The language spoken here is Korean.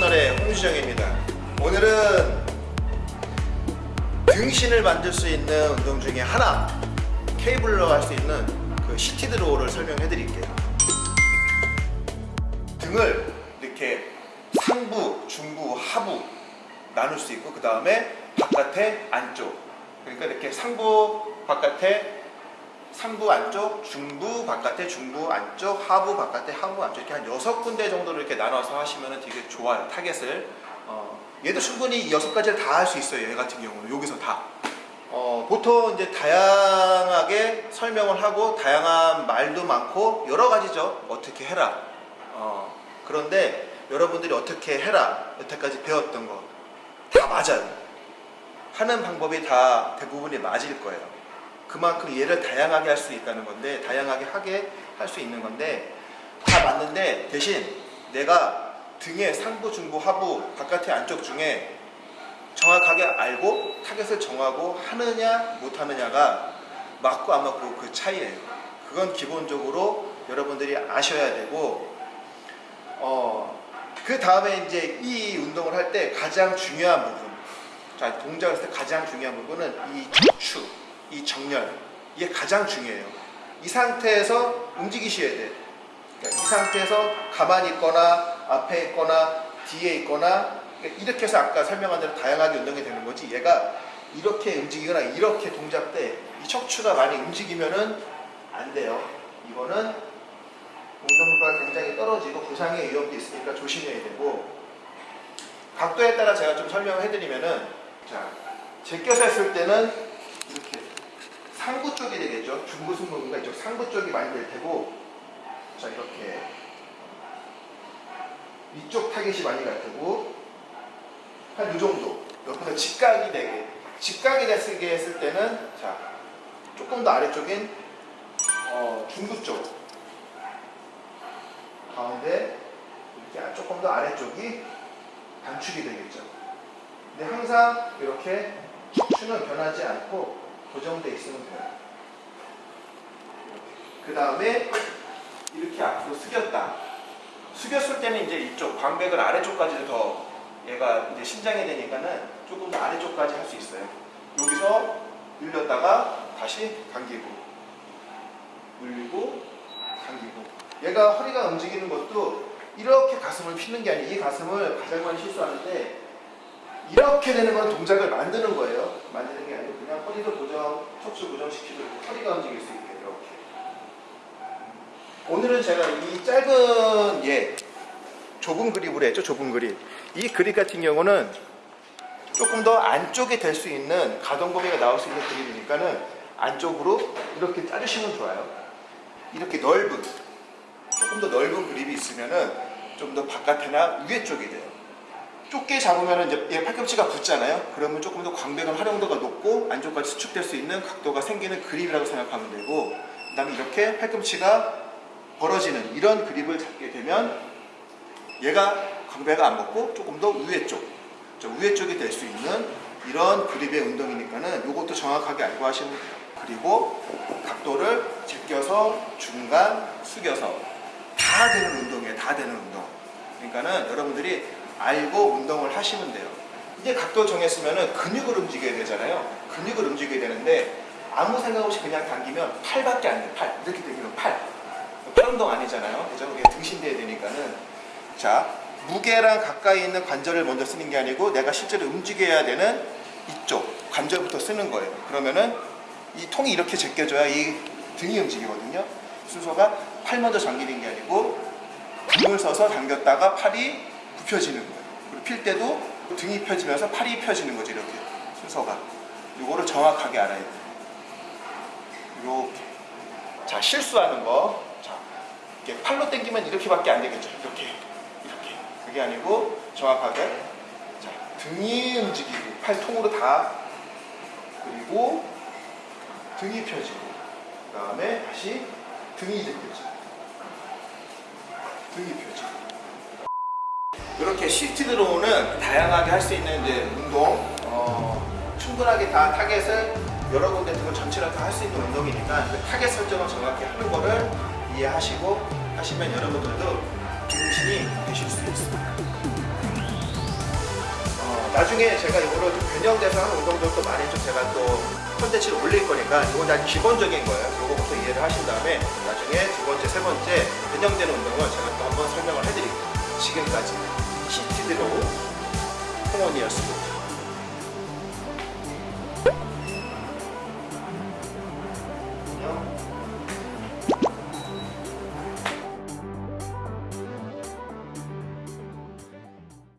채널의 홍주정입니다. 오늘은 등신을 만들 수 있는 운동 중에 하나 케이블로 할 수 있는 그 seated row를 설명해 드릴게요. 등을 이렇게 상부, 중부, 하부 나눌 수 있고 그 다음에 바깥에 안쪽 그러니까 이렇게 상부 바깥에 상부 안쪽, 중부 바깥에 중부 안쪽, 하부 바깥에 하부 안쪽 이렇게 한 여섯 군데 정도로 이렇게 나눠서 하시면 되게 좋아요 타겟을. 어, 얘도 충분히 여섯 가지를 다 할 수 있어요 얘 같은 경우는. 여기서 다. 어, 보통 이제 다양하게 설명을 하고 다양한 말도 많고 여러 가지죠. 어떻게 해라. 어, 그런데 여러분들이 어떻게 해라 여태까지 배웠던 거 다 맞아요. 하는 방법이 다 대부분이 맞을 거예요 그만큼 얘를 다양하게 할 수 있다는 건데 다양하게 하게 할 수 있는 건데 다 맞는데 대신 내가 등의 상부, 중부, 하부, 바깥의 안쪽 중에 정확하게 알고 타겟을 정하고 하느냐 못하느냐가 맞고 안 맞고 그 차이예요. 그건 기본적으로 여러분들이 아셔야 되고 어, 그 다음에 이제 이 운동을 할 때 가장 중요한 부분 자 동작을 할 때 가장 중요한 부분은 이 척추 이 정렬 이게 가장 중요해요. 이 상태에서 움직이셔야 돼. 그러니까 이 상태에서 가만히 있거나 앞에 있거나 뒤에 있거나 그러니까 이렇게 해서 아까 설명한 대로 다양하게 운동이 되는 거지. 얘가 이렇게 움직이거나 이렇게 동작 때 이 척추가 많이 움직이면은 안 돼요. 이거는 운동도가 굉장히 떨어지고 부상의 위험도 있으니까 조심해야 되고 각도에 따라 제가 좀 설명을 해드리면은 자 제껴서 했을 때는 상부 쪽이 되겠죠. 중부 승모근과 이쪽 상부 쪽이 많이 될 테고 자 이렇게 이쪽 타겟이 많이 갈 테고 한 이 정도 옆에서 직각이 되게 직각이 되게 했을 때는 자 조금 더 아래쪽인 어, 중부 쪽 가운데 이렇게 조금 더 아래쪽이 단축이 되겠죠. 근데 항상 이렇게 척추는 변하지 않고 고정돼 있으면 돼요. 그 다음에 이렇게 앞으로 숙였다. 숙였을 때는 이제 이쪽 광배근 아래쪽까지 더 얘가 이제 신장이 되니까는 조금 더 아래쪽까지 할 수 있어요. 여기서 늘렸다가 다시 당기고 늘리고 당기고 얘가 허리가 움직이는 것도 이렇게 가슴을 피는 게 아니고 이 가슴을 가장 많이 실수하는데 이렇게 되는 건 동작을 만드는 거예요. 만드는 게 아니고 그냥 허리를 고정, 척추 고정시키고 허리가 움직일 수 있게 이렇게. 오늘은 제가 이 짧은 예 좁은 그립으로 했죠. 좁은 그립. 이 그립 같은 경우는 조금 더 안쪽에 될 수 있는 가동 범위가 나올 수 있는 그립이니까는 안쪽으로 이렇게 자르시면 좋아요. 이렇게 넓은 조금 더 넓은 그립이 있으면은 좀 더 바깥이나 위에 쪽이 돼요. 좁게 잡으면 이제 얘 팔꿈치가 붙잖아요. 그러면 조금 더 광배근 활용도가 높고 안쪽까지 수축될 수 있는 각도가 생기는 그립이라고 생각하면 되고 그 다음에 이렇게 팔꿈치가 벌어지는 이런 그립을 잡게 되면 얘가 광배가 안 붙고 조금 더 위에 쪽, 저 위에 쪽이 될 수 있는 이런 그립의 운동이니까는 이것도 정확하게 알고 하시면 돼요. 그리고 각도를 제껴서 중간 숙여서 다 되는 운동이에요. 다 되는 운동. 그러니까는 여러분들이 알고 운동을 하시면 돼요. 이제 각도 정했으면은 근육을 움직여야 되잖아요. 근육을 움직여야 되는데 아무 생각 없이 그냥 당기면 팔밖에 안 돼. 팔. 이렇게 운동 아니잖아요. 그죠? 이게 등신대야 되니까는 자 무게랑 가까이 있는 관절을 먼저 쓰는 게 아니고 내가 실제로 움직여야 되는 이쪽 관절부터 쓰는 거예요. 그러면은 이 통이 이렇게 제껴져야 이 등이 움직이거든요. 순서가 팔 먼저 잠기는 게 아니고 등을 서서 당겼다가 팔이 굽혀지는 거예요. 그리고 필 때도 등이 펴지면서 팔이 펴지는 거죠. 이렇게 순서가. 이거를 정확하게 알아야 돼요. 이렇게. 자 실수하는 거. 자 이렇게 팔로 당기면 이렇게밖에 안 되겠죠. 이렇게 이렇게. 그게 아니고 정확하게 자 등이 움직이고 팔통으로 다 그리고 등이 펴지고 그 다음에 다시 등이 제껴지고 등이 펴지고 이렇게 seated row는 다양하게 할 수 있는 이제 운동 어, 충분하게 다 타겟을 여러 군데 등을 전체를 다 할 수 있는 운동이니까 그 타겟 설정을 정확히 하는 거를 이해하시고 하시면 여러분들도 등신이 되실 수 있습니다. 나중에 제가 이거를 좀 변형돼서 하는 운동들도 많이 좀 제가 또 콘텐츠를 올릴 거니까 이건 다 기본적인 거예요. 이거부터 이해를 하신 다음에 나중에 두 번째, 세 번째 변형되는 운동을 제가 또 한번 설명을 해드릴게요. 지금까지 seated row 홍원이었습니다.